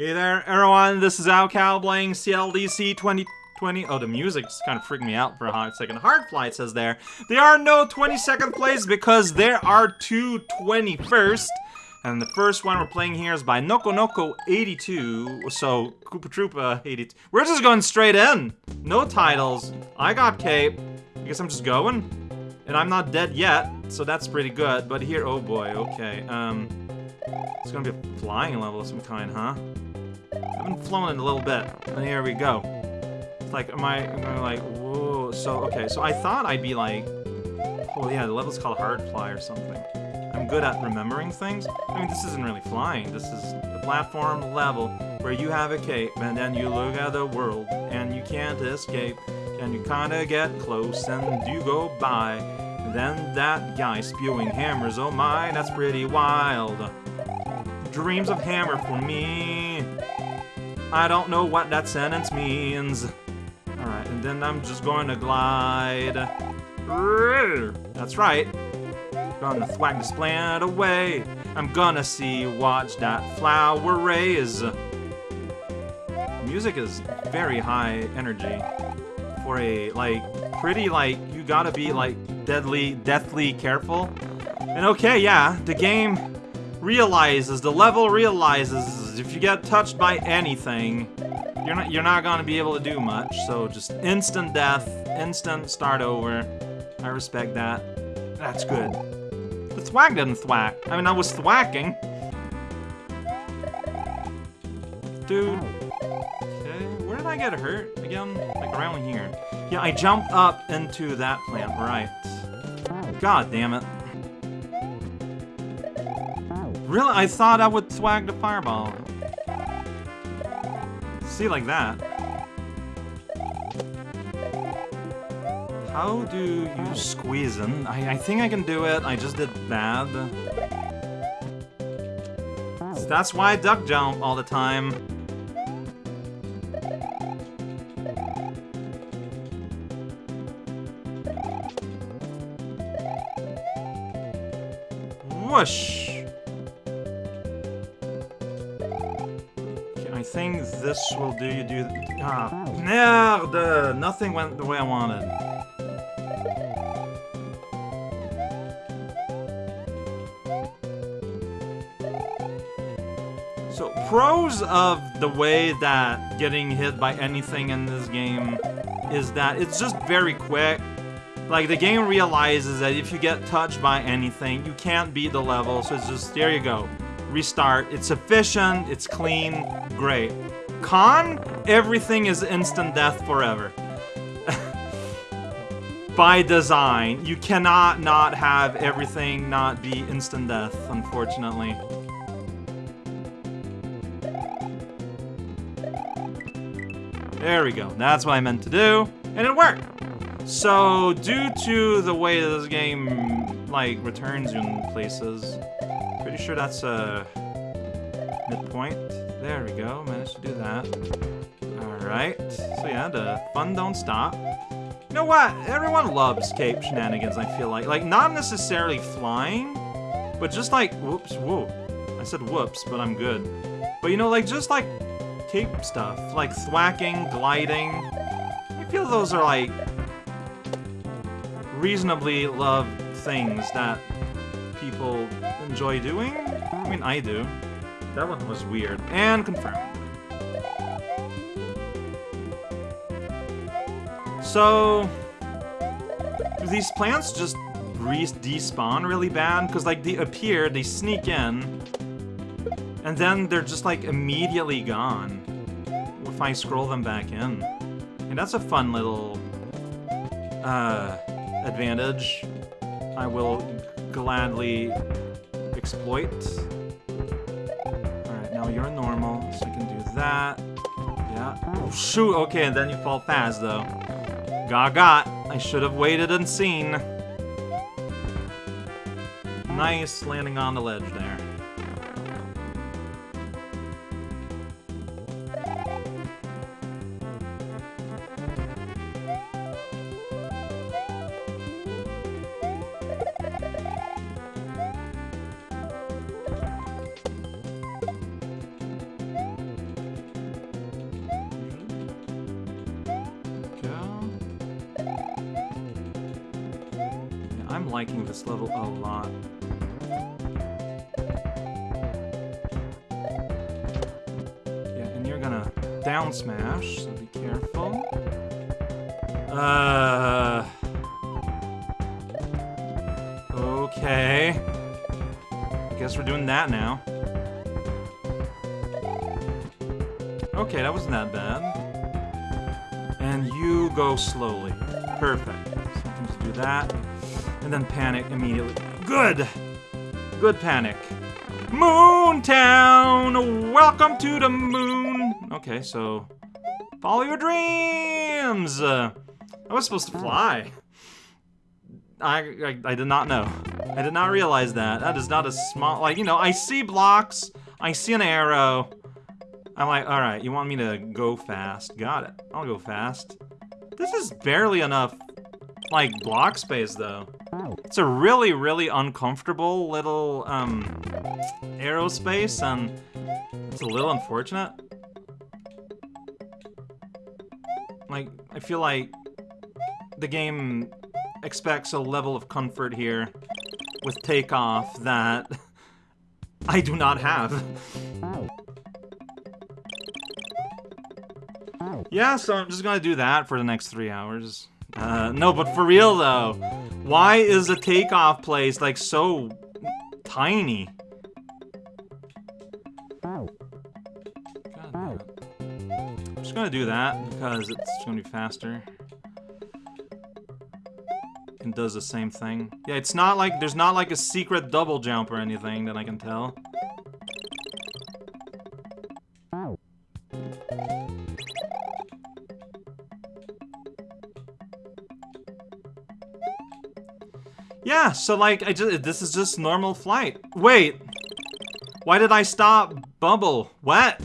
Hey there, everyone. This is Al Alcal playing CLDC 2020. Oh, the music's kind of freaking me out for a hot second. Hard Flight says there. There are no 22nd place because there are two 21st. And the first one we're playing here is by Noko Noko 82. So, Koopa Troopa 82. We're just going straight in. No titles. I got Cape. I guess I'm just going. And I'm not dead yet, so that's pretty good. But here, oh boy, okay. Um, it's gonna be a flying level of some kind, huh? I haven't flown in a little bit, and here we go. It's like, am I, am I like, whoa, so, okay, so I thought I'd be like, oh yeah, the level's called Hard Fly or something. I'm good at remembering things. I mean, this isn't really flying, this is a platform level where you have a cape, and then you look at the world, and you can't escape, and you kinda get close, and you go by. Then that guy spewing hammers, oh my, that's pretty wild. Dreams of hammer for me. I don't know what that sentence means. Alright, and then I'm just going to glide. That's right. Gonna thwack this planet away. I'm gonna see, watch that flower raise. Music is very high energy. For a, like, pretty, like, you gotta be, like, deadly, deathly careful. And okay, yeah, the game realizes, the level realizes if you get touched by anything, you're not you're not gonna be able to do much. So just instant death, instant start over. I respect that. That's good. The thwack didn't thwack. I mean, I was thwacking. Dude. Okay, where did I get hurt again? Like around here. Yeah, I jumped up into that plant, right. God damn it. Really? I thought I would swag the fireball. See, like that. How do you squeeze in? I, I think I can do it. I just did bad. That's why I duck jump all the time. Whoosh! Will do you do... Ah, merde! Nothing went the way I wanted. So, pros of the way that getting hit by anything in this game is that it's just very quick. Like, the game realizes that if you get touched by anything, you can't beat the level, so it's just, there you go. Restart. It's efficient, it's clean, great. Con, everything is instant death forever. By design, you cannot not have everything not be instant death, unfortunately. There we go. That's what I meant to do, and it worked. So, due to the way this game, like, returns you in places, pretty sure that's a midpoint. There we go, managed to do that. Alright, so yeah, the fun don't stop. You know what? Everyone loves cape shenanigans, I feel like. Like, not necessarily flying, but just like, whoops, whoa. I said whoops, but I'm good. But you know, like, just like cape stuff, like thwacking, gliding. I feel those are like reasonably loved things that people enjoy doing. I mean, I do. That one was weird. And confirmed. So, do these plants just despawn really bad? Because, like, they appear, they sneak in, and then they're just, like, immediately gone if I scroll them back in. And that's a fun little, uh, advantage I will gladly exploit. Now you're normal, so you can do that. Yeah. Oh, shoot! Okay, and then you fall fast, though. Gaga! I should have waited and seen. Nice landing on the ledge there. I'm liking this level a lot. Yeah, and you're gonna down smash, so be careful. Uh... Okay. Guess we're doing that now. Okay, that wasn't that bad. And you go slowly. Perfect. Sometimes do that. And then panic immediately. Good! Good panic. Moontown! Welcome to the moon! Okay, so... Follow your dreams! Uh, I was supposed to fly. I, I, I did not know. I did not realize that. That is not a small... Like, you know, I see blocks. I see an arrow. I'm like, alright, you want me to go fast. Got it. I'll go fast. This is barely enough, like, block space, though. It's a really, really uncomfortable little, um, aerospace, and it's a little unfortunate. Like, I feel like the game expects a level of comfort here with takeoff that I do not have. Yeah, so I'm just gonna do that for the next three hours. Uh, no, but for real though, why is the takeoff place like so tiny? I'm just gonna do that because it's gonna be faster. And does the same thing. Yeah, it's not like, there's not like a secret double jump or anything that I can tell. Yeah, so like, I just, this is just normal flight. Wait, why did I stop Bubble? What?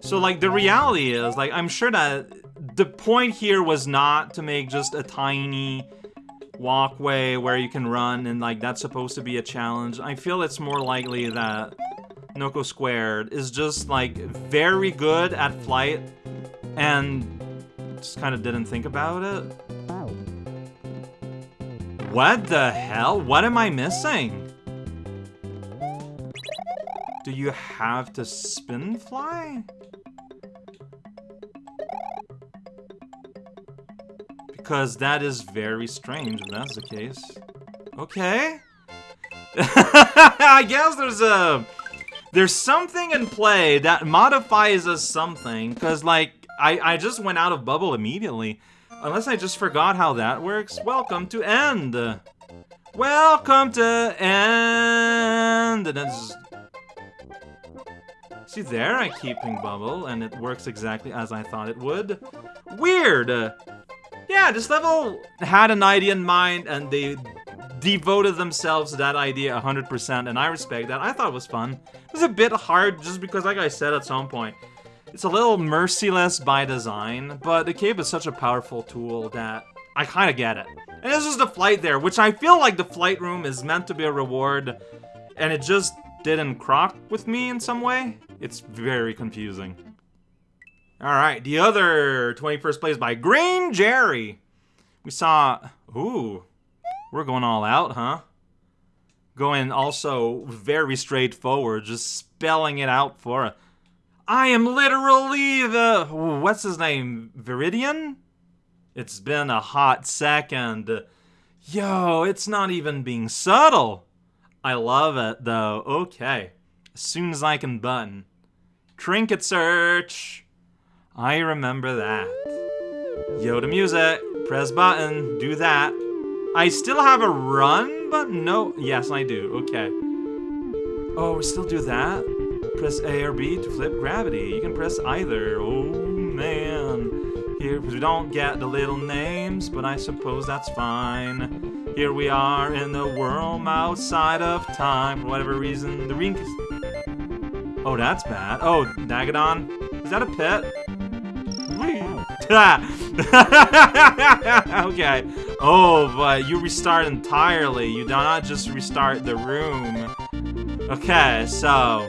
So like, the reality is, like, I'm sure that the point here was not to make just a tiny walkway where you can run and like, that's supposed to be a challenge. I feel it's more likely that Noko Squared is just like very good at flight and just kind of didn't think about it. Oh. What the hell? What am I missing? Do you have to spin fly? Because that is very strange if that's the case. Okay. I guess there's a... There's something in play that modifies a something, because, like, I, I just went out of bubble immediately. Unless I just forgot how that works. Welcome to end. Welcome to end. And then. See there, I keep ping bubble, and it works exactly as I thought it would. Weird. Yeah, this level had an idea in mind, and they devoted themselves to that idea 100%, and I respect that. I thought it was fun. It was a bit hard, just because, like I said at some point, it's a little merciless by design, but the cape is such a powerful tool that I kind of get it. And this is the flight there, which I feel like the flight room is meant to be a reward, and it just didn't crock with me in some way. It's very confusing. Alright, the other 21st place by Green Jerry. We saw... Ooh, we're going all out, huh? Going also very straightforward, just spelling it out for us. I am literally the... What's his name? Viridian? It's been a hot second. Yo, it's not even being subtle. I love it, though. Okay. As soon as I can button. Trinket search. I remember that. Yoda music. Press button. Do that. I still have a run, but no... Yes, I do. Okay. Oh, we still do that? Press A or B to flip gravity. You can press either. Oh, man. Here, we don't get the little names, but I suppose that's fine. Here we are in the world outside of time. For whatever reason, the ring Oh, that's bad. Oh, Nagadon? Is that a pet? okay. Oh, but you restart entirely. You do not just restart the room. Okay, so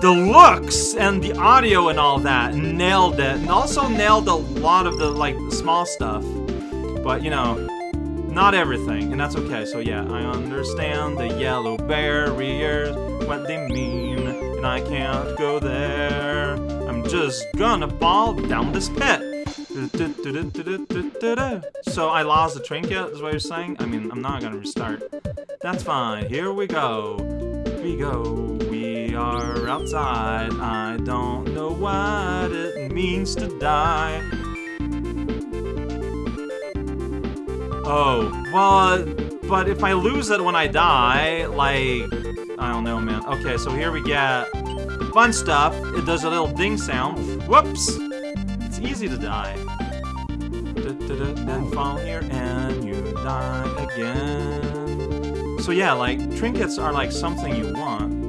the looks and the audio and all that nailed it, and also nailed a lot of the like small stuff. But you know, not everything, and that's okay. So yeah, I understand the yellow barriers, what they mean, and I can't go there. I'm just gonna fall down this pit. So I lost the trinket, is what you're saying? I mean, I'm not gonna restart. That's fine. Here we go. We go. Are outside. I don't know what it means to die. Oh, well, but if I lose it when I die, like, I don't know, man. Okay, so here we get fun stuff. It does a little ding sound. Whoops! It's easy to die. Then fall here and you die again. So yeah, like, trinkets are like something you want.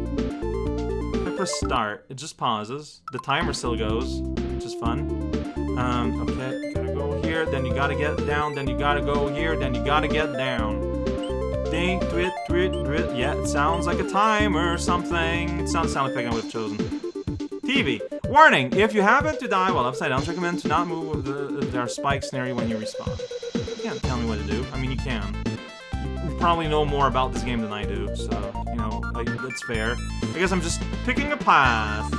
Press start, it just pauses. The timer still goes, which is fun. Um, okay, gotta go here, then you gotta get down, then you gotta go here, then you gotta get down. Ding, twit, twit, twit. Yeah, it sounds like a timer or something. It sounds sound effect I would have chosen. TV. Warning! If you happen to die while upside down, recommend to not move the, there are spikes near you when you respawn. You can't tell me what to do. I mean, you can. You probably know more about this game than I do, so, you know, like, that's fair. I guess I'm just picking a path.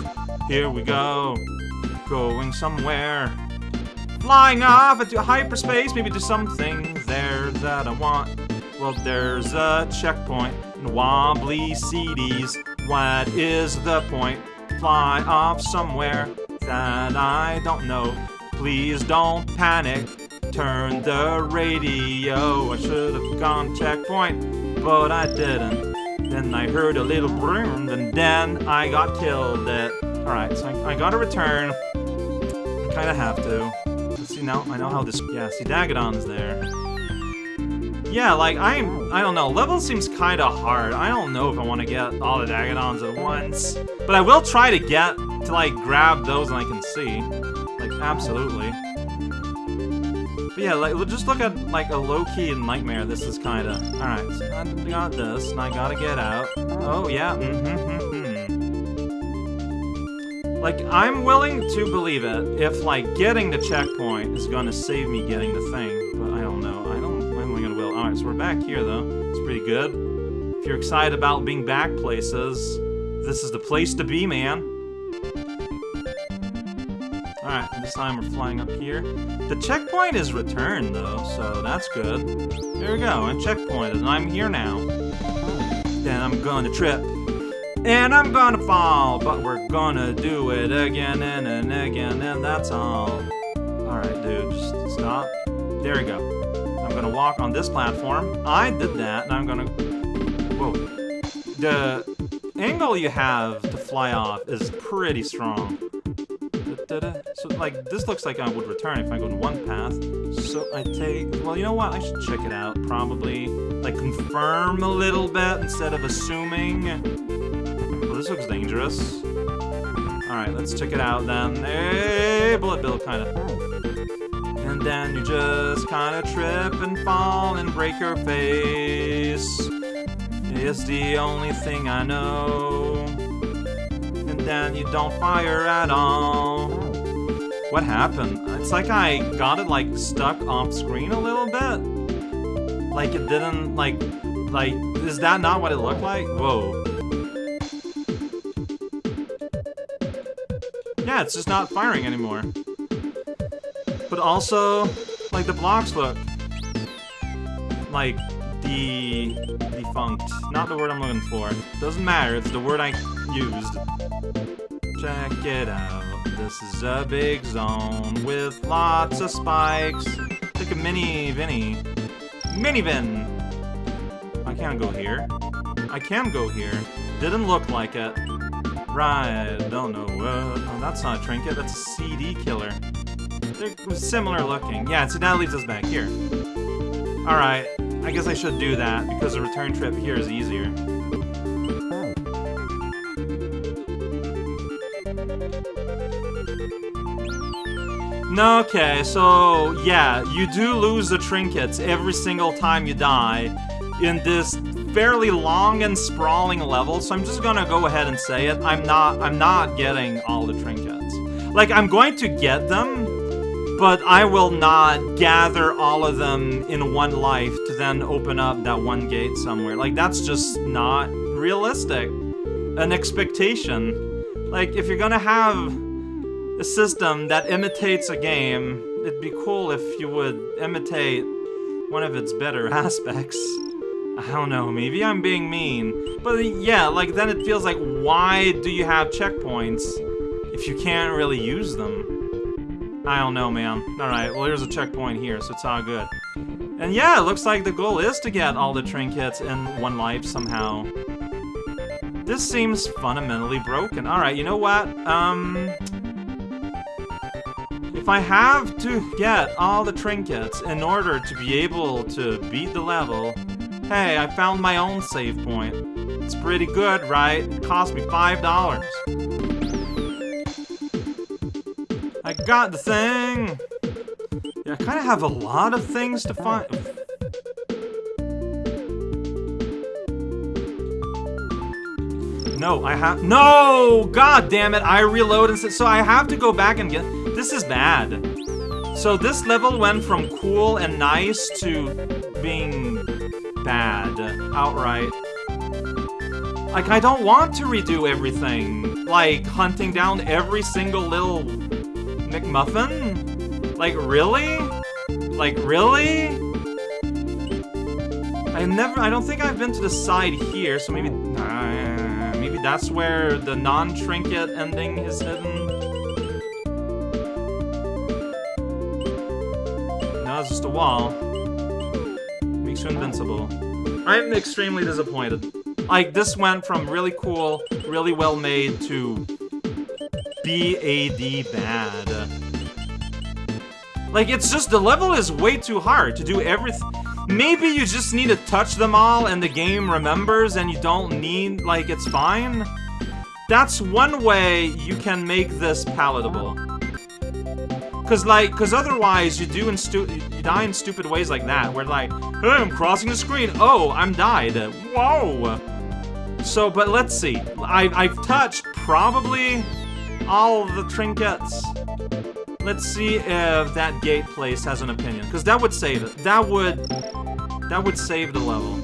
Here we go. Going somewhere. Flying off into hyperspace, maybe there's something there that I want. Well, there's a checkpoint and wobbly CDs. What is the point? Fly off somewhere that I don't know. Please don't panic. Turn the radio. I should have gone checkpoint, but I didn't. Then I heard a little boom, and then I got killed. Alright, so I, I gotta return. I kinda have to. See, now I know how this... Yeah, see, Dagadon's there. Yeah, like, I'm... I don't know, level seems kinda hard. I don't know if I want to get all the Dagadons at once. But I will try to get to, like, grab those and I can see. Like, absolutely. Yeah, like, just look at, like, a low-key nightmare this is kinda. Alright, so I got this, and I gotta get out. Oh, yeah, mm-hmm, mm-hmm. Like, I'm willing to believe it if, like, getting the checkpoint is gonna save me getting the thing, but I don't know. I don't I'm gonna will- Alright, so we're back here, though. It's pretty good. If you're excited about being back places, this is the place to be, man. Alright, this time we're flying up here. The checkpoint is returned, though, so that's good. There we go, I checkpointed, and I'm here now. Then I'm gonna trip. And I'm gonna fall, but we're gonna do it again and, and again, and that's all. Alright, dude, just stop. There we go. I'm gonna walk on this platform. I did that, and I'm gonna... Whoa. The angle you have to fly off is pretty strong. Da -da -da. So, like, this looks like I would return if I go in one path. So I take... Well, you know what? I should check it out, probably. Like, confirm a little bit instead of assuming. Well, this looks dangerous. Alright, let's check it out then. Hey, bullet bill, kind of. And then you just kinda trip and fall and break your face. It's the only thing I know. And then you don't fire at all. What happened? It's like I got it like stuck off screen a little bit. Like it didn't like like is that not what it looked like? Whoa. Yeah, it's just not firing anymore but also, like, the blocks look like the defunct. Not the word I'm looking for. Doesn't matter, it's the word I used. Check it out. This is a big zone with lots of spikes. Like a mini Vinny. Mini Vin! I can't go here. I can go here. Didn't look like it. Right, don't know what. Oh, that's not a trinket, that's a CD killer. They're similar looking. Yeah, so that leads us back here. Alright, I guess I should do that, because the return trip here is easier. Okay, so yeah, you do lose the trinkets every single time you die in this fairly long and sprawling level, so I'm just gonna go ahead and say it. I'm not I'm not getting all the trinkets. Like I'm going to get them, but I will not gather all of them in one life to then open up that one gate somewhere. Like that's just not realistic. An expectation. Like if you're gonna have a system that imitates a game, it'd be cool if you would imitate one of its better aspects. I don't know, maybe I'm being mean. But yeah, like then it feels like why do you have checkpoints if you can't really use them? I don't know, man. Alright, well here's a checkpoint here, so it's all good. And yeah, it looks like the goal is to get all the trinkets in one life somehow. This seems fundamentally broken. Alright, you know what? Um... If I have to get all the trinkets in order to be able to beat the level, Hey, I found my own save point. It's pretty good, right? It cost me $5. I got the thing! Yeah, I kind of have a lot of things to find. No, I have- No! God damn it, I reload and so I have to go back and get- This is bad. So this level went from cool and nice to being bad outright. Like, I don't want to redo everything. Like, hunting down every single little MacGuffin? Like, really? Like, really? I never, I don't think I've been to the side here, so maybe, uh, maybe that's where the non-trinket ending is hidden. Wall. Makes you invincible. I'm extremely disappointed. Like, this went from really cool, really well made to BAD bad. Like, it's just, the level is way too hard to do everything. Maybe you just need to touch them all and the game remembers and you don't need, like, it's fine. That's one way you can make this palatable. Cause like, cause otherwise you do in stu you die in stupid ways like that, where like, hey, I'm crossing the screen. Oh, I'm died. Whoa. So, but let's see. I I've touched probably all the trinkets. Let's see if that gate place has an opinion, cause that would save it. That would that would save the level.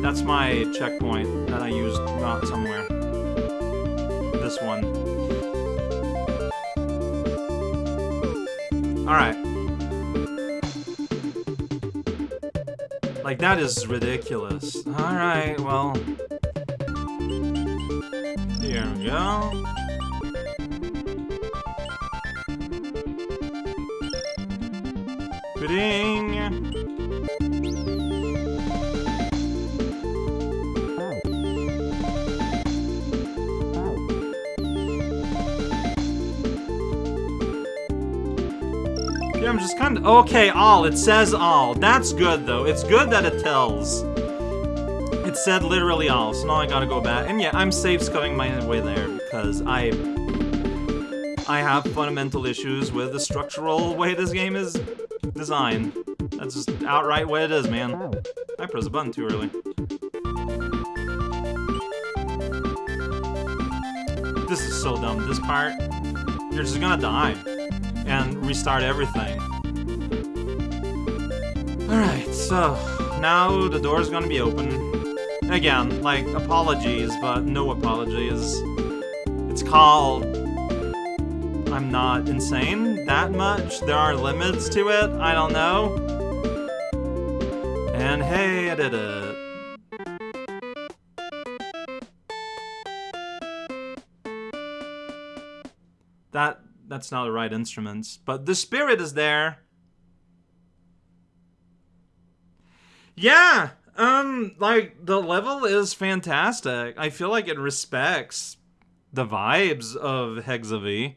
That's my checkpoint that I used not somewhere this one. Alright. Like, that is ridiculous. Alright, well... Here we go. Ding! Just kind of... Okay, all. It says all. That's good, though. It's good that it tells. It said literally all, so now I gotta go back. And yeah, I'm save scumming my way there because I... I have fundamental issues with the structural way this game is designed. That's just outright way it is, man. I pressed a button too early. This is so dumb. This part, you're just gonna die and restart everything. Alright, so now the door's gonna be open. Again, like, apologies, but no apologies. It's called... I'm not insane that much. There are limits to it. I don't know. And hey, I did it. That that's not the right instruments, but the spirit is there. Yeah, um, like the level is fantastic. I feel like it respects the vibes of Hexa-V,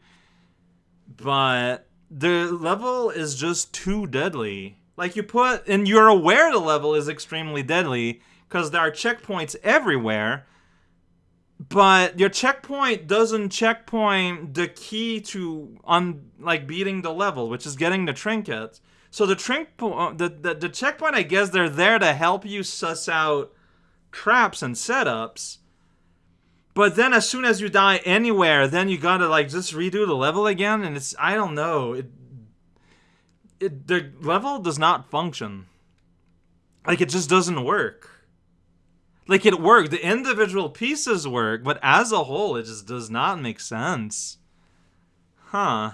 but the level is just too deadly. Like you put, and you're aware the level is extremely deadly because there are checkpoints everywhere but your checkpoint doesn't checkpoint the key to on like beating the level, which is getting the trinkets. So the trink, po- uh, the, the the checkpoint, I guess they're there to help you suss out traps and setups. But then as soon as you die anywhere, then you gotta like just redo the level again, and it's I don't know. It, it the level does not function. Like it just doesn't work. Like it worked, the individual pieces work, but as a whole, it just does not make sense. Huh.